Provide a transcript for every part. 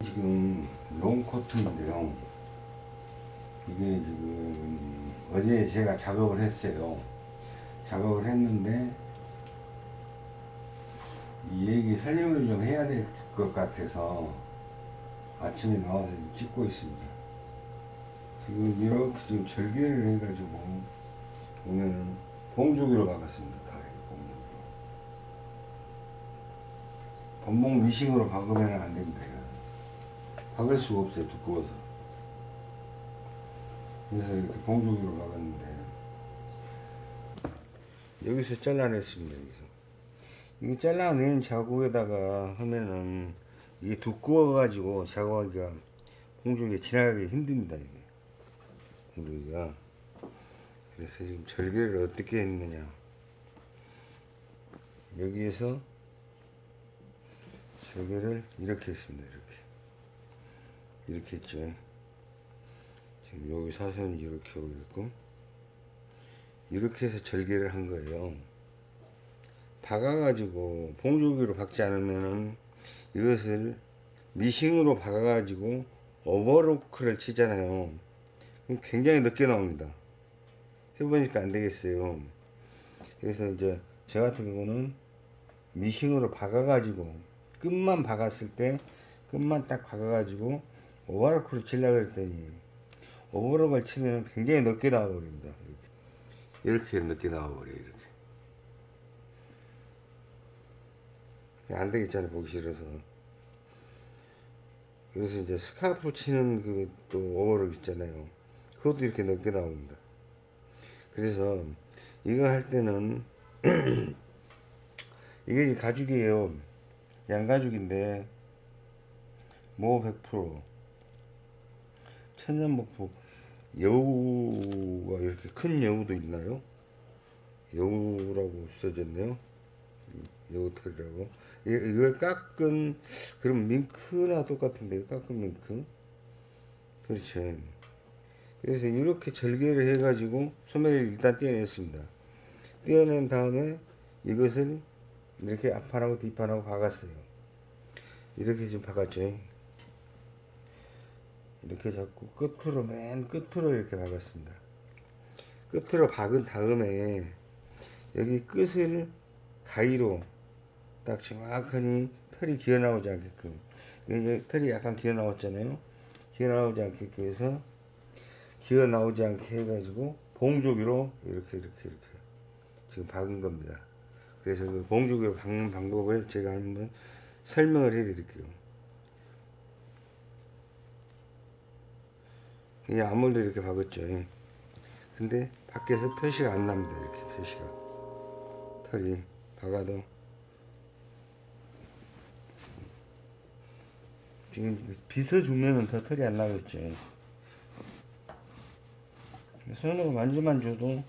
지금 롱코트인데요. 이게 지금 어제 제가 작업을 했어요. 작업을 했는데 이 얘기 설명을 좀 해야 될 것 같아서 아침에 나와서 찍고 있습니다. 지금 이렇게 지금 절개를 해가지고 보면은 봉주기로 박았습니다. 본봉 미싱으로 박으면 안 됩니다. 박을 수가 없어요. 두꺼워서. 그래서 이렇게 봉주기로 박았는데 여기서 잘라냈습니다. 여기서. 이게 잘라낸 자국에다가 하면은 이게 두꺼워 가지고 작업하기가 공중에 지나가기 힘듭니다. 이게 공중이가 그래서 지금 절개를 어떻게 했느냐 여기에서 절개를 이렇게 했습니다. 이렇게 이렇게 했죠. 지금 여기 사선이 이렇게 오게끔 이렇게 해서 절개를 한 거예요. 박아가지고 봉조기로 박지 않으면은 이것을 미싱으로 박아가지고 오버로크를 치잖아요. 굉장히 늦게 나옵니다. 해보니까 안 되겠어요. 그래서 이제 저 같은 경우는 미싱으로 박아가지고 끝만 박았을 때 끝만 딱 박아가지고 오버로크를 치려고 했더니 오버로크를 치면 굉장히 늦게 나와버립니다. 이렇게, 이렇게 늦게 나와버려요. 이렇게. 안 되겠잖아요 보기 싫어서 그래서 이제 스카프 치는 그 또 오버럭 있잖아요 그것도 이렇게 넓게 나옵니다 그래서 이거 할 때는 이게 가죽이에요 양가죽인데 모 100% 천연목포. 여우가 이렇게 큰 여우도 있나요? 여우라고 써졌네요. 여우털이라고. 이걸 깎은 그럼 밍크나 똑같은데 깎은 밍크? 그렇죠. 그래서 이렇게 절개를 해 가지고 소매를 일단 떼어냈습니다. 떼어낸 다음에 이것을 이렇게 앞판하고 뒷판하고 박았어요. 이렇게 좀 박았죠 이렇게 잡고 끝으로 맨 끝으로 이렇게 박았습니다. 끝으로 박은 다음에 여기 끝을 가위로 딱 정확하니 털이 기어 나오지 않게끔 이제 털이 약간 기어 나왔잖아요. 기어 나오지 않게끔 해서 기어 나오지 않게 해가지고 봉조기로 이렇게 이렇게 이렇게 지금 박은 겁니다. 그래서 그 봉조기로 박는 방법을 제가 한번 설명을 해 드릴게요 이 아무래도 이렇게 박았죠 근데 밖에서 표시가 안 납니다 이렇게 표시가 털이 박아도 지금 빗어주면은 더 털이 안 나겠지. 손으로 만져만 줘도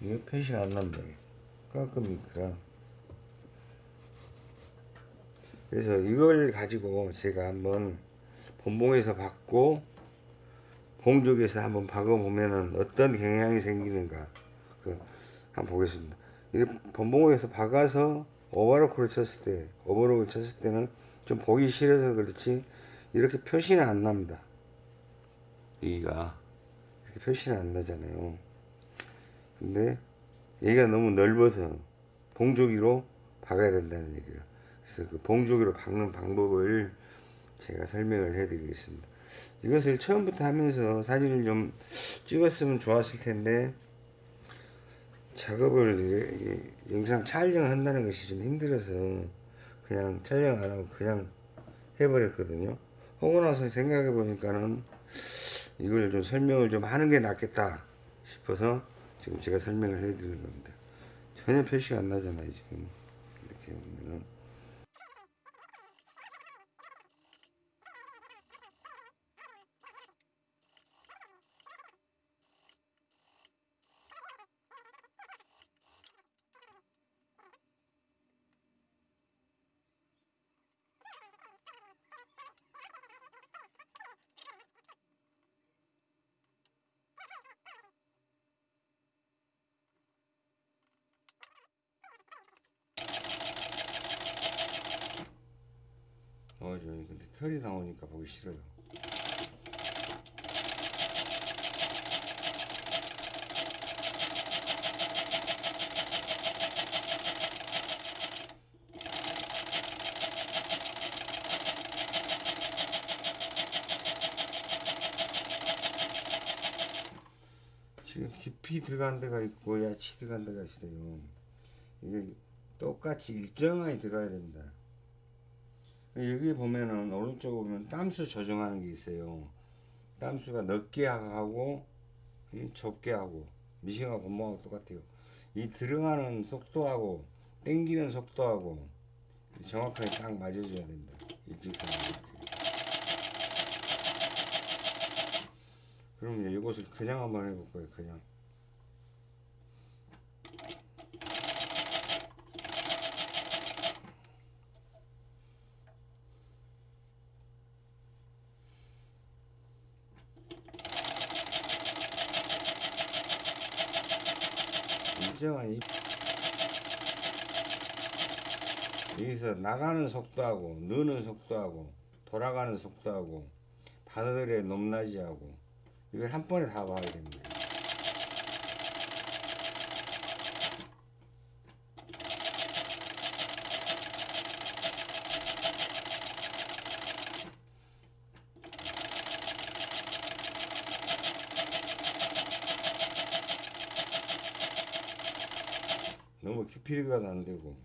이게 표시가 안 난다. 깔끔이니까. 그래서 이걸 가지고 제가 한번 본봉에서 받고 봉족에서 한번 박아보면은 어떤 경향이 생기는가. 그 한번 보겠습니다. 이 본봉에서 박아서 오버로크를 쳤을 때, 오버로크를 쳤을 때는 좀 보기 싫어서 그렇지 이렇게 표시는 안 납니다. 여기가 이렇게 표시는 안 나잖아요. 근데 얘가 너무 넓어서 봉조기로 박아야 된다는 얘기예요. 그래서 그 봉조기로 박는 방법을 제가 설명을 해 드리겠습니다. 이것을 처음부터 하면서 사진을 좀 찍었으면 좋았을 텐데 작업을 영상 촬영을 한다는 것이 좀 힘들어서 그냥 촬영 안 하고 그냥 해버렸거든요. 하고 나서 생각해 보니까는 이걸 좀 설명을 좀 하는 게 낫겠다 싶어서 지금 제가 설명을 해 드리는 겁니다. 전혀 표시가 안 나잖아요, 지금. 털이 나오니까 보기 싫어요. 지금 깊이 들어간 데가 있고 야치 들어간 데가 있어요. 이게 똑같이 일정하게 들어가야 됩니다. 여기 보면은 오른쪽에 보면 땀수 조정하는 게 있어요. 땀수가 넓게 하고 이 좁게 하고 미싱하고 본모하고 똑같아요. 이 들어가는 속도하고 당기는 속도하고 정확하게 딱 맞아줘야 됩니다. 일직선으로. 그럼 이것을 그냥 한번 해볼 거예요. 그냥. 이 여기서 나가는 속도하고 느는 속도하고 돌아가는 속도하고 바늘의 높낮이하고 이걸 한 번에 다 봐야 됩니다. 너무 깊이 들어가도 안 되고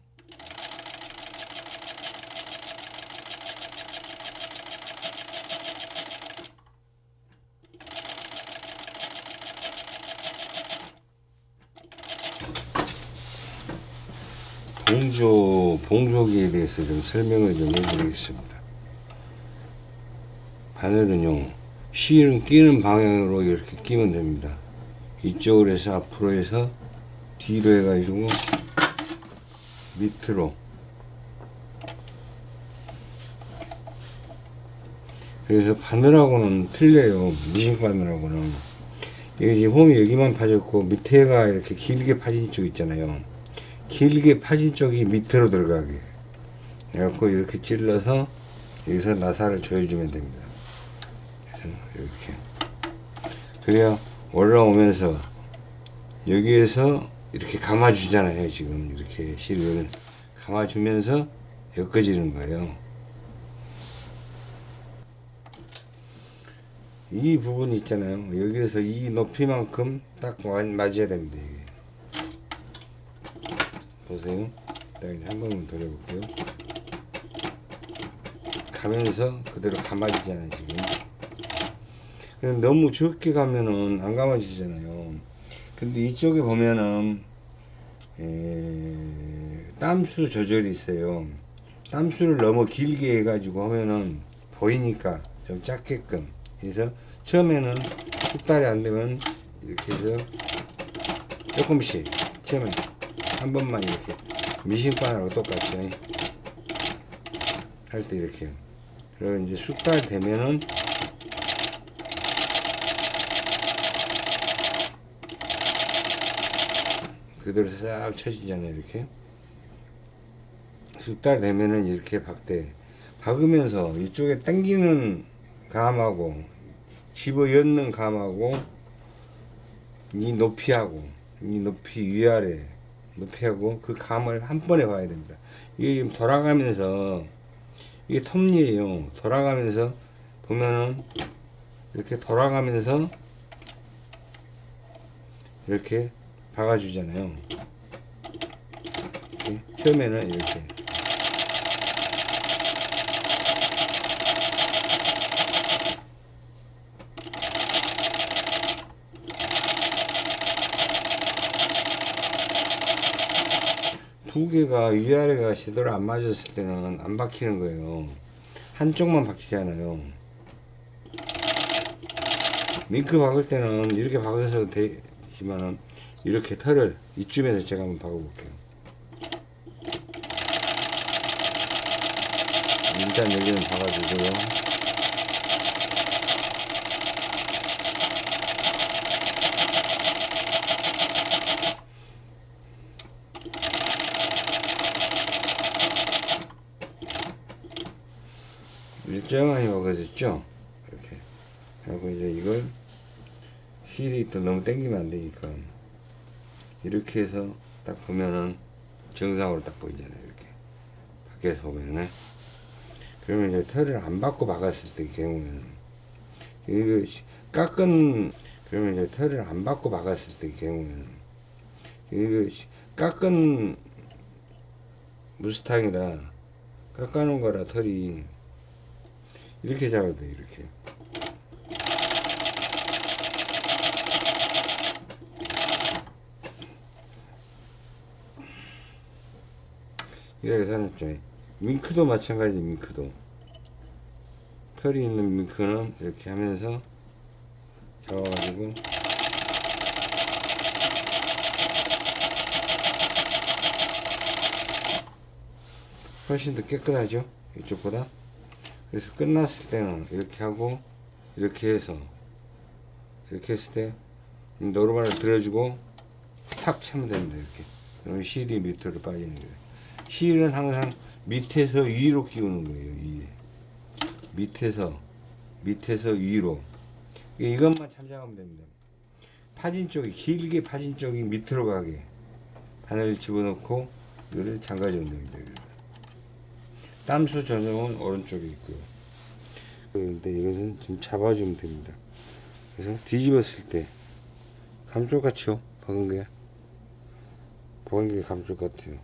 봉조, 봉조기에 대해서 좀 설명을 좀 해드리겠습니다. 바늘은요, 실은 끼는 방향으로 이렇게 끼면 됩니다. 이쪽으로 해서 앞으로 해서 뒤로 해가지고 밑으로 그래서 바늘하고는 틀려요. 미싱 바늘하고는. 여기 지금 홈이 여기만 파졌고 밑에가 이렇게 길게 파진 쪽 있잖아요. 길게 파진 쪽이 밑으로 들어가게. 그래갖고 이렇게 찔러서 여기서 나사를 조여주면 됩니다. 이렇게. 그래야 올라오면서 여기에서 이렇게 감아주잖아요. 지금 이렇게 실을 감아주면서 엮어지는 거예요. 이 부분 있잖아요. 여기에서 이 높이만큼 딱 마- 맞아야 됩니다. 이게. 보세요. 딱 한 번만 돌려볼게요. 가면서 그대로 감아지잖아요. 지금. 너무 적게 가면은 안 감아지잖아요. 근데 이쪽에 보면은 에, 땀수 조절이 있어요. 땀수를 너무 길게 해 가지고 하면은 보이니까 좀 작게끔 그래서 처음에는 숙달이 안 되면 이렇게 해서 조금씩 처음에 한 번만 이렇게 미싱바늘하고 똑같이 할 때 이렇게 그리고 이제 숙달 되면은 그대로 싹 쳐지잖아요 이렇게. 숙달 되면은 이렇게 박대 박으면서 이쪽에 당기는 감하고 집어 엮는 감하고 이 높이하고 이 높이 위아래 높이하고 그 감을 한 번에 봐야 됩니다. 이게 돌아가면서 이게 톱니에요. 돌아가면서 보면은 이렇게 돌아가면서 이렇게 박아주잖아요. 처음에는 이렇게. 두 개가 위아래가 제대로 안 맞았을 때는 안 박히는 거예요. 한쪽만 박히잖아요. 링크 박을 때는 이렇게 박아서 되지만은 이렇게 털을 이쯤에서 제가 한번 박아볼게요. 일단 여기는 박아주고요. 일정하게 먹어졌죠? 이렇게. 하고 이제 이걸 힐이 또 너무 땡기면 안 되니까 이렇게 해서 딱 보면은 정상으로 딱 보이잖아요. 이렇게. 밖에서 보면은. 그러면 이제 털을 안 받고 박았을 때 경우에는 이거 시- 깎은 그러면 이제 털을 안 받고 박았을 때 경우에는 이거 시- 깎은 무스탕이라 깎아놓은 거라 털이 이렇게 잡아도 돼 이렇게 이렇게 사놨죠. 밍크도 마찬가지 밍크도. 털이 있는 밍크는 이렇게 하면서 잡아가지고 훨씬 더 깨끗하죠? 이쪽보다? 그래서 끝났을 때는 이렇게 하고 이렇게 해서 이렇게 했을 때 노르마를 들어주고 탁 차면 됩니다 이렇게. 그러면 실이 밑으로 빠지는 거예요 실은 항상 밑에서 위로 끼우는 거예요 위에. 밑에서 밑에서 위로. 이- 이것만 참작하면 됩니다. 파진 쪽이 길게 파진 쪽이 밑으로 가게. 바늘을 집어넣고 이거를 잠가주면 됩니다. 땀수 전용은 오른쪽에 있고요. 그런데 이것은 좀 잡아주면 됩니다. 그래서 뒤집었을 때 감쪽 같죠 박은 게 박은 게 감쪽 같아요